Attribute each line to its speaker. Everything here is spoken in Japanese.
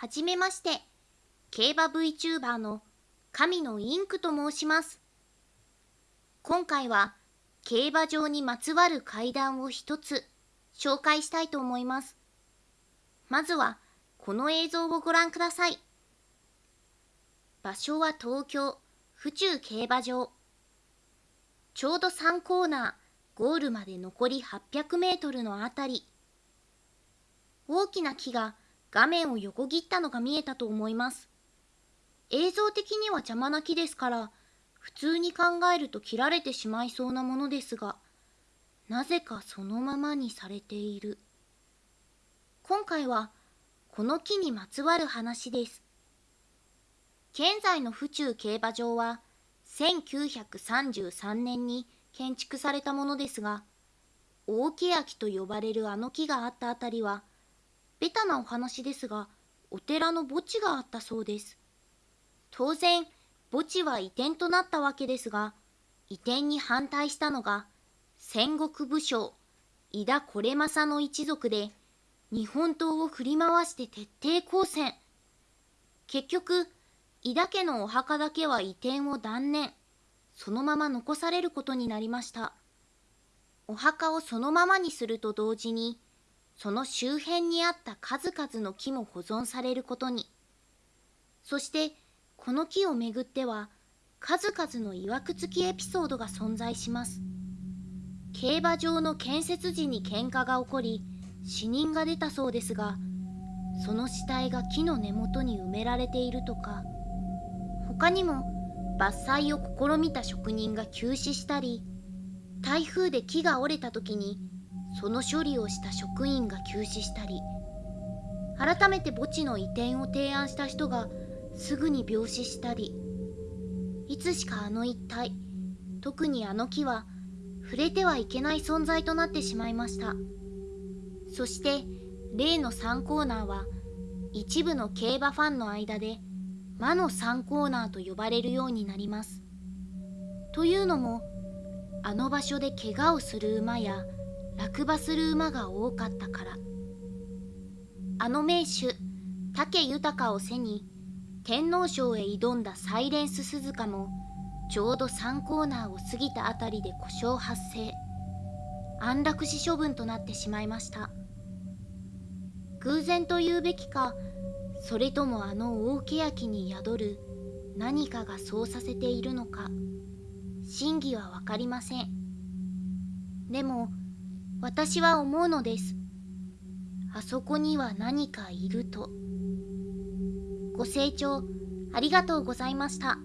Speaker 1: はじめまして、競馬 VTuber の神のインクと申します。今回は競馬場にまつわる階段を一つ紹介したいと思います。まずはこの映像をご覧ください。場所は東京府中競馬場。ちょうど3コーナー、ゴールまで残り800メートルのあたり。大きな木が画面を横切ったのが見えたと思います。映像的には邪魔な木ですから、普通に考えると切られてしまいそうなものですが、なぜかそのままにされている。今回は、この木にまつわる話です。現在の府中競馬場は、1933年に建築されたものですが、大欅と呼ばれるあの木があったあたりは、ベタなお話ですが、お寺の墓地があったそうです。当然、墓地は移転となったわけですが、移転に反対したのが、戦国武将、井田惟政の一族で、日本刀を振り回して徹底抗戦。結局、井田家のお墓だけは移転を断念。そのまま残されることになりました。お墓をそのままにすると同時に、その周辺にあった数々の木も保存されることに。そしてこの木をめぐっては数々の曰くつきエピソードが存在します。競馬場の建設時に喧嘩が起こり死人が出たそうですがその死体が木の根元に埋められているとか他にも伐採を試みた職人が急死したり台風で木が折れた時にその処理をした職員が急死したり改めて墓地の移転を提案した人がすぐに病死したりいつしかあの一帯特にあの木は触れてはいけない存在となってしまいました。そして例の3コーナーは一部の競馬ファンの間で魔の3コーナーと呼ばれるようになります。というのもあの場所で怪我をする馬や落馬する馬が多かったから。あの名手武豊を背に天皇賞へ挑んだサイレンス鈴鹿もちょうど3コーナーを過ぎたあたりで故障発生。安楽死処分となってしまいました。偶然と言うべきかそれともあの大欅に宿る何かがそうさせているのか真偽は分かりません。でも私は思うのです。あそこには何かいると。ご清聴ありがとうございました。